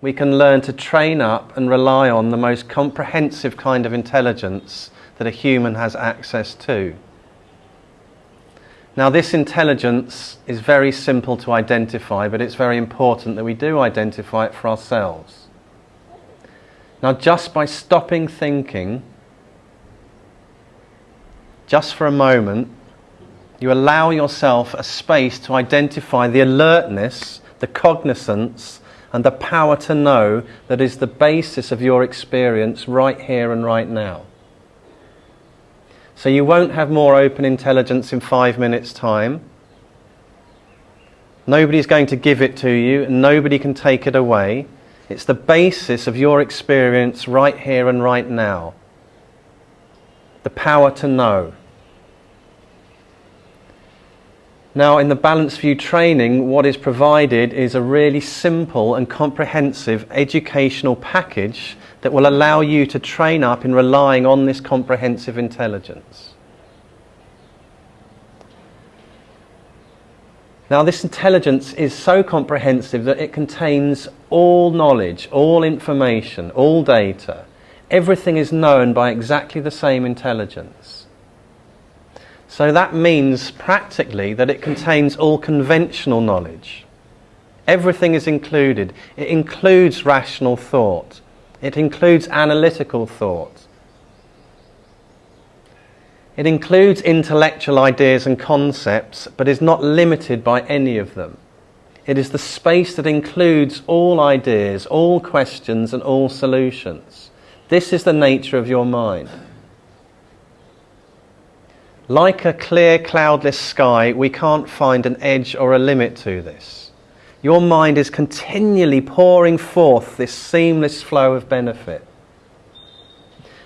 we can learn to train up and rely on the most comprehensive kind of intelligence that a human has access to. Now, this intelligence is very simple to identify, but it's very important that we do identify it for ourselves. Now, just by stopping thinking, just for a moment, you allow yourself a space to identify the alertness, the cognizance, and the power to know that is the basis of your experience right here and right now. So you won't have more open intelligence in five minutes' time. Nobody's going to give it to you, and nobody can take it away. It's the basis of your experience right here and right now. The power to know. Now, in the Balanced View training, what is provided is a really simple and comprehensive educational package that will allow you to train up in relying on this comprehensive intelligence. Now, this intelligence is so comprehensive that it contains all knowledge, all information, all data. Everything is known by exactly the same intelligence. So that means practically that it contains all conventional knowledge. Everything is included. It includes rational thought. It includes analytical thought. It includes intellectual ideas and concepts, but is not limited by any of them. It is the space that includes all ideas, all questions, and all solutions. This is the nature of your mind. Like a clear, cloudless sky, we can't find an edge or a limit to this. Your mind is continually pouring forth this seamless flow of benefit.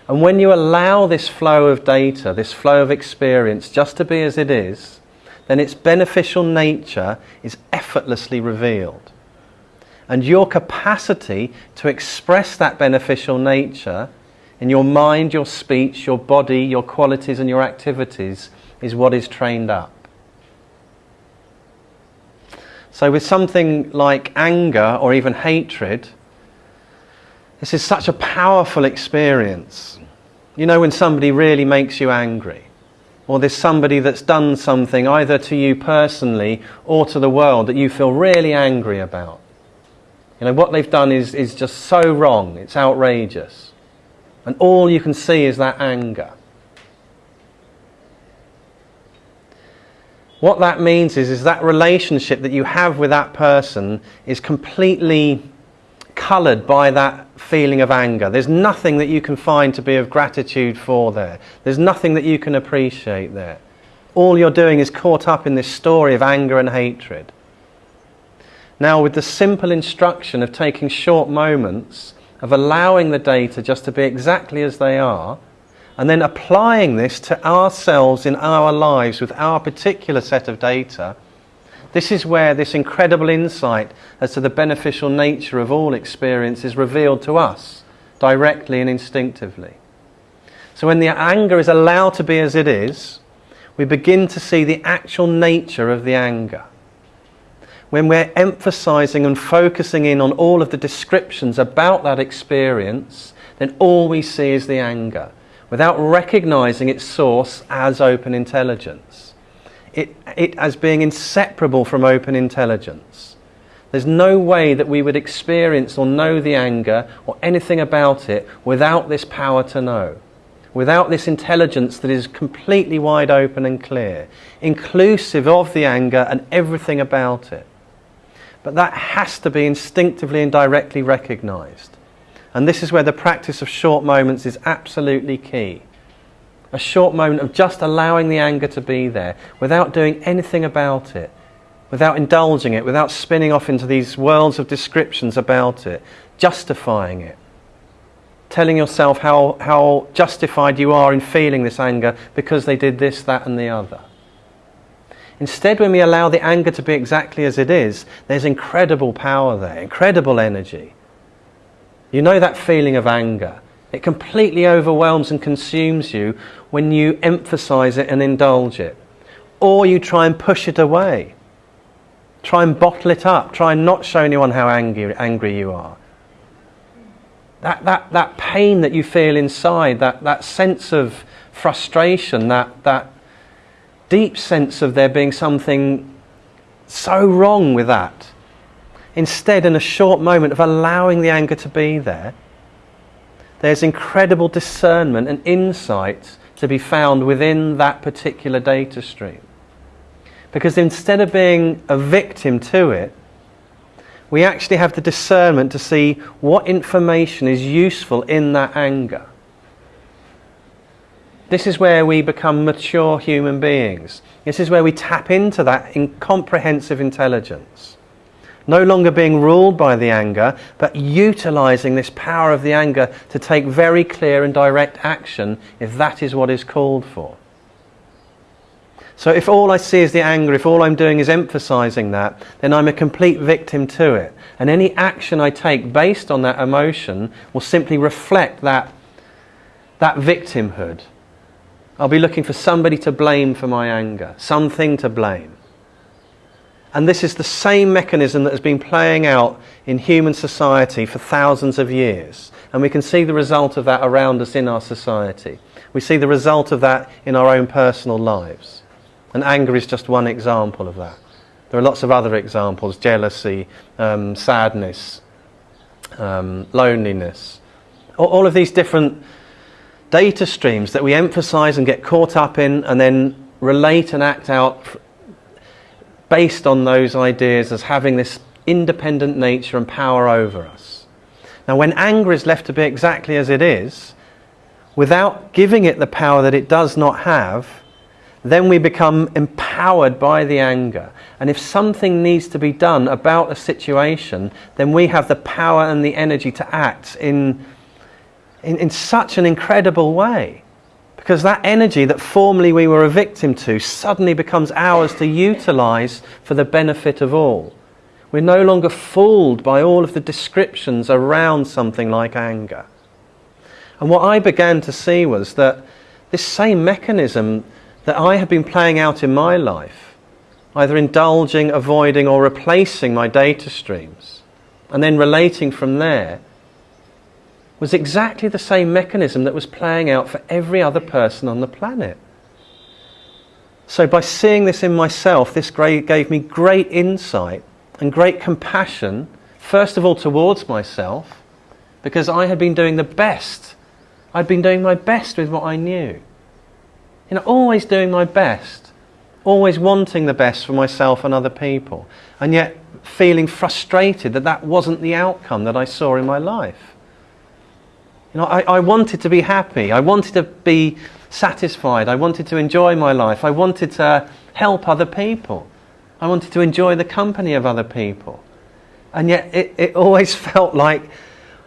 And when you allow this flow of data, this flow of experience, just to be as it is, then its beneficial nature is effortlessly revealed. And your capacity to express that beneficial nature in your mind, your speech, your body, your qualities, and your activities is what is trained up. So, with something like anger or even hatred, this is such a powerful experience. You know, when somebody really makes you angry, or there's somebody that's done something either to you personally or to the world that you feel really angry about. You know, what they've done is, is just so wrong, it's outrageous. And all you can see is that anger. What that means is, is that relationship that you have with that person is completely coloured by that feeling of anger. There's nothing that you can find to be of gratitude for there. There's nothing that you can appreciate there. All you're doing is caught up in this story of anger and hatred. Now, with the simple instruction of taking short moments, of allowing the data just to be exactly as they are, and then applying this to ourselves in our lives with our particular set of data, this is where this incredible insight as to the beneficial nature of all experience is revealed to us directly and instinctively. So when the anger is allowed to be as it is, we begin to see the actual nature of the anger. When we're emphasizing and focusing in on all of the descriptions about that experience, then all we see is the anger without recognizing its source as open intelligence. It, it as being inseparable from open intelligence. There's no way that we would experience or know the anger or anything about it without this power to know, without this intelligence that is completely wide open and clear, inclusive of the anger and everything about it. But that has to be instinctively and directly recognized. And this is where the practice of short moments is absolutely key. A short moment of just allowing the anger to be there without doing anything about it, without indulging it, without spinning off into these worlds of descriptions about it, justifying it. Telling yourself how, how justified you are in feeling this anger because they did this, that, and the other. Instead, when we allow the anger to be exactly as it is, there's incredible power there, incredible energy. You know that feeling of anger. It completely overwhelms and consumes you when you emphasize it and indulge it. Or you try and push it away. Try and bottle it up. Try and not show anyone how angry, angry you are. that, that, that pain that you feel inside, that, that sense of frustration, that, that deep sense of there being something so wrong with that. Instead, in a short moment of allowing the anger to be there, there's incredible discernment and insight to be found within that particular data stream. Because instead of being a victim to it, we actually have the discernment to see what information is useful in that anger. This is where we become mature human beings. This is where we tap into that incomprehensive intelligence. No longer being ruled by the anger, but utilizing this power of the anger to take very clear and direct action if that is what is called for. So if all I see is the anger, if all I'm doing is emphasizing that, then I'm a complete victim to it. And any action I take based on that emotion will simply reflect that, that victimhood. I'll be looking for somebody to blame for my anger, something to blame. And this is the same mechanism that has been playing out in human society for thousands of years. And we can see the result of that around us in our society. We see the result of that in our own personal lives. And anger is just one example of that. There are lots of other examples jealousy, um, sadness, um, loneliness. All, all of these different data streams that we emphasize and get caught up in and then relate and act out based on those ideas as having this independent nature and power over us. Now, when anger is left to be exactly as it is, without giving it the power that it does not have, then we become empowered by the anger. And if something needs to be done about a situation, then we have the power and the energy to act in, in, in such an incredible way. Because that energy that formerly we were a victim to suddenly becomes ours to utilize for the benefit of all. We're no longer fooled by all of the descriptions around something like anger. And what I began to see was that this same mechanism that I have been playing out in my life, either indulging, avoiding, or replacing my data streams, and then relating from there, was exactly the same mechanism that was playing out for every other person on the planet. So, by seeing this in myself, this gave me great insight and great compassion, first of all towards myself, because I had been doing the best. I'd been doing my best with what I knew. You know, always doing my best, always wanting the best for myself and other people, and yet feeling frustrated that that wasn't the outcome that I saw in my life. You know, I, I wanted to be happy. I wanted to be satisfied. I wanted to enjoy my life. I wanted to help other people. I wanted to enjoy the company of other people. And yet it, it always felt like,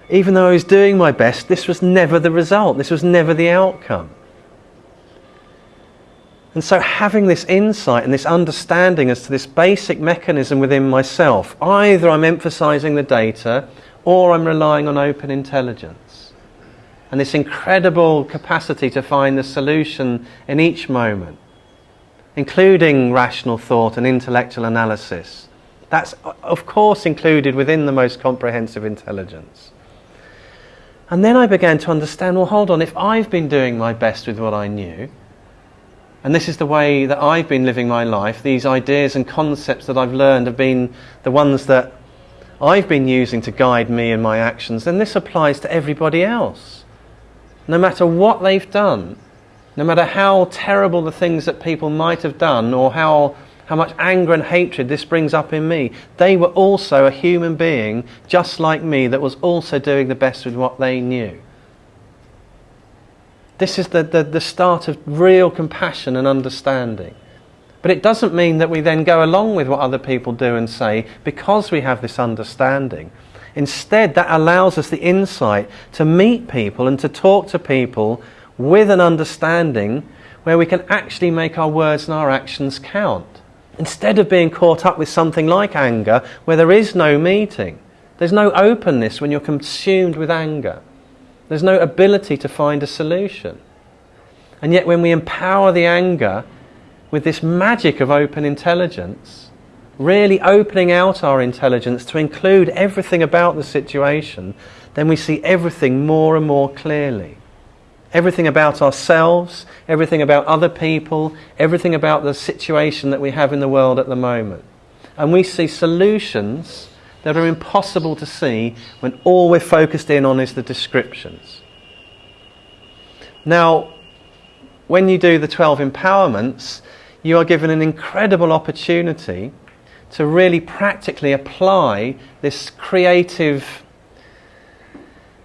even though I was doing my best, this was never the result. This was never the outcome. And so, having this insight and this understanding as to this basic mechanism within myself, either I'm emphasizing the data or I'm relying on open intelligence. And this incredible capacity to find the solution in each moment, including rational thought and intellectual analysis. That's, of course, included within the most comprehensive intelligence. And then I began to understand well, hold on, if I've been doing my best with what I knew, and this is the way that I've been living my life. These ideas and concepts that I've learned have been the ones that I've been using to guide me in my actions. And this applies to everybody else. No matter what they've done, no matter how terrible the things that people might have done or how, how much anger and hatred this brings up in me, they were also a human being just like me that was also doing the best with what they knew. This is the, the, the start of real compassion and understanding. But it doesn't mean that we then go along with what other people do and say because we have this understanding. Instead, that allows us the insight to meet people and to talk to people with an understanding where we can actually make our words and our actions count. Instead of being caught up with something like anger where there is no meeting, there's no openness when you're consumed with anger. There's no ability to find a solution. And yet, when we empower the anger with this magic of open intelligence, really opening out our intelligence to include everything about the situation, then we see everything more and more clearly. Everything about ourselves, everything about other people, everything about the situation that we have in the world at the moment. And we see solutions that are impossible to see when all we're focused in on is the descriptions. Now, when you do the 12 empowerments, you are given an incredible opportunity to really practically apply this creative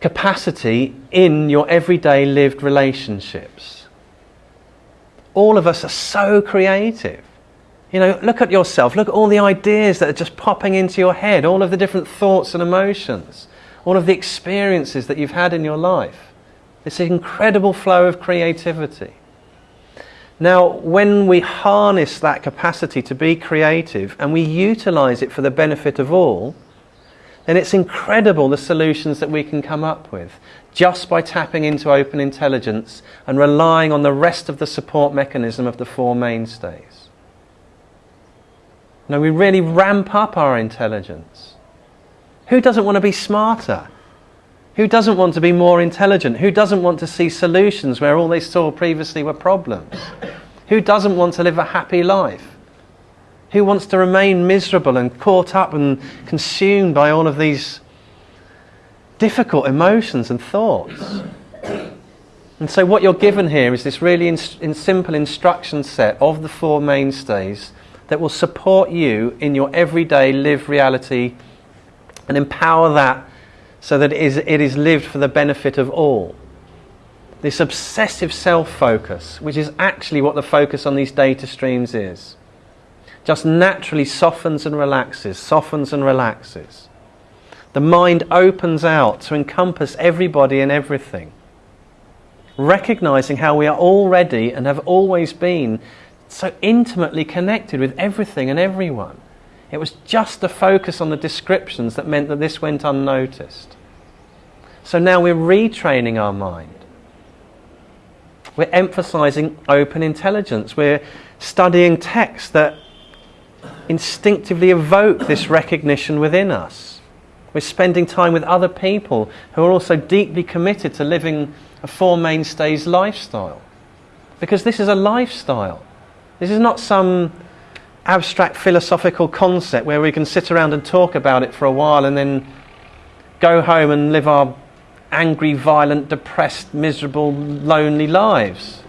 capacity in your everyday lived relationships. All of us are so creative. You know, look at yourself, look at all the ideas that are just popping into your head, all of the different thoughts and emotions, all of the experiences that you've had in your life. This incredible flow of creativity. Now, when we harness that capacity to be creative and we utilize it for the benefit of all, then it's incredible the solutions that we can come up with just by tapping into open intelligence and relying on the rest of the support mechanism of the four mainstays. Now, we really ramp up our intelligence. Who doesn't want to be smarter? Who doesn't want to be more intelligent? Who doesn't want to see solutions where all they saw previously were problems? Who doesn't want to live a happy life? Who wants to remain miserable and caught up and consumed by all of these difficult emotions and thoughts? And so, what you're given here is this really in, in simple instruction set of the four mainstays that will support you in your everyday live reality and empower that so that it is, it is lived for the benefit of all. This obsessive self focus, which is actually what the focus on these data streams is, just naturally softens and relaxes, softens and relaxes. The mind opens out to encompass everybody and everything, recognizing how we are already and have always been so intimately connected with everything and everyone. It was just the focus on the descriptions that meant that this went unnoticed. So now we're retraining our mind. We're emphasizing open intelligence. We're studying texts that instinctively evoke this recognition within us. We're spending time with other people who are also deeply committed to living a Four Mainstays lifestyle. Because this is a lifestyle. This is not some abstract philosophical concept where we can sit around and talk about it for a while and then go home and live our angry, violent, depressed, miserable, lonely lives.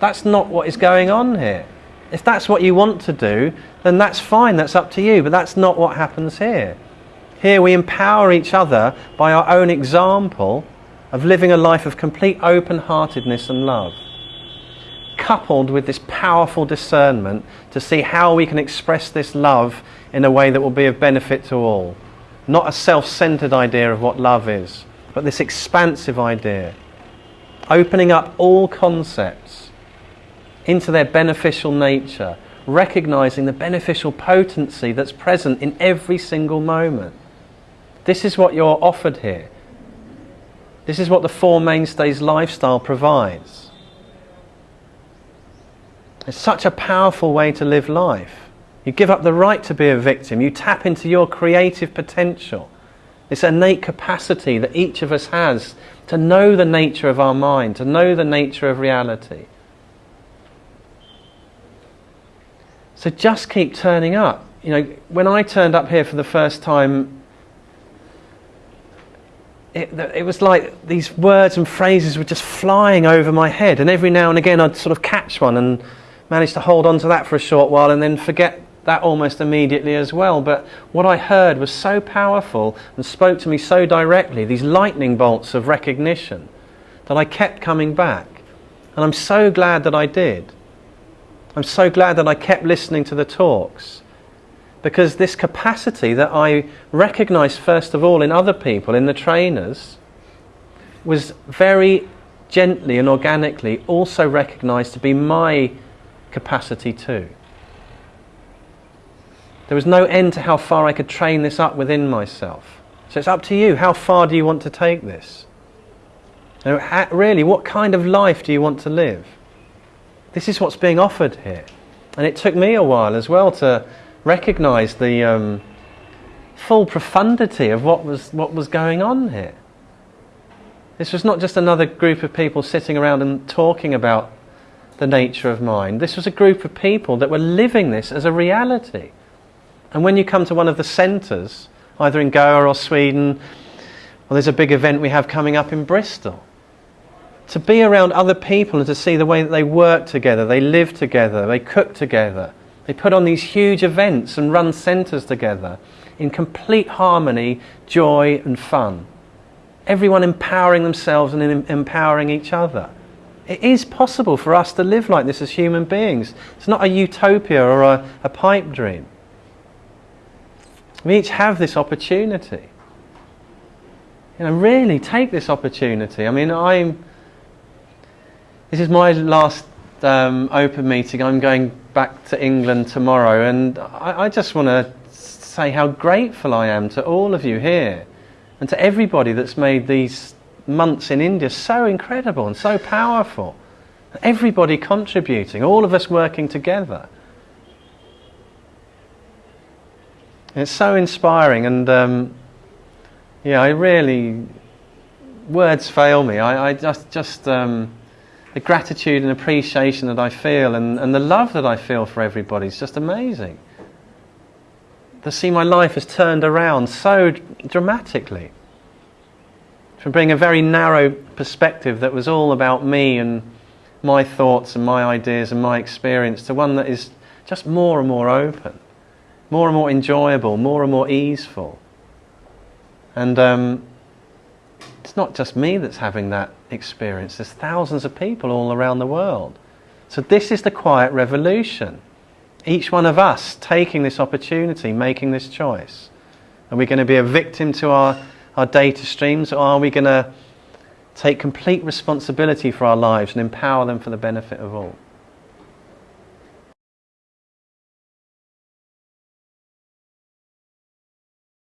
That's not what is going on here. If that's what you want to do, then that's fine, that's up to you, but that's not what happens here. Here we empower each other by our own example of living a life of complete open heartedness and love coupled with this powerful discernment to see how we can express this love in a way that will be of benefit to all. Not a self centered idea of what love is, but this expansive idea. Opening up all concepts into their beneficial nature, recognizing the beneficial potency that's present in every single moment. This is what you're offered here. This is what the Four Mainstays lifestyle provides. It's such a powerful way to live life. You give up the right to be a victim. You tap into your creative potential. This innate capacity that each of us has to know the nature of our mind, to know the nature of reality. So just keep turning up. You know, when I turned up here for the first time, it, it, was like these words and phrases were just flying over my head, and every now and again I'd sort of catch one and managed to hold on to that for a short while and then forget that almost immediately as well. But what I heard was so powerful and spoke to me so directly, these lightning bolts of recognition, that I kept coming back. And I'm so glad that I did. I'm so glad that I kept listening to the talks. Because this capacity that I recognized first of all in other people, in the trainers, was very gently and organically also recognized to be my capacity too. There was no end to how far I could train this up within myself. So it's up to you. How far do you want to take this? really, what kind of life do you want to live? This is what's being offered here. And it took me a while as well to recognize the um, full profundity of what was, what was going on here. This was not just another group of people sitting around and talking about the nature of mind. This was a group of people that were living this as a reality. And when you come to one of the centres, either in Goa or Sweden, or there's a big event we have coming up in Bristol, to be around other people and to see the way that they work together, they live together, they cook together, they put on these huge events and run centres together in complete harmony, joy, and fun. Everyone empowering themselves and empowering each other. It is possible for us to live like this as human beings. It's not a utopia or a, a pipe dream. We each have this opportunity. You know, really take this opportunity. I mean, I'm. This is my last um, open meeting. I'm going back to England tomorrow, and I, I just want to say how grateful I am to all of you here and to everybody that's made these months in India so incredible and so powerful. Everybody contributing, all of us working together. It's so inspiring, and um, yeah, I really words fail me. I, I just just um, the gratitude and appreciation that I feel, and, and the love that I feel for everybody is just amazing. To see my life has turned around so dramatically from being a very narrow perspective that was all about me and my thoughts and my ideas and my experience to one that is just more and more open more and more enjoyable, more and more easeful. And um, it's not just me that's having that experience, there's thousands of people all around the world. So, this is the quiet revolution. Each one of us taking this opportunity, making this choice. Are we going to be a victim to our, our data streams, or are we going to take complete responsibility for our lives and empower them for the benefit of all?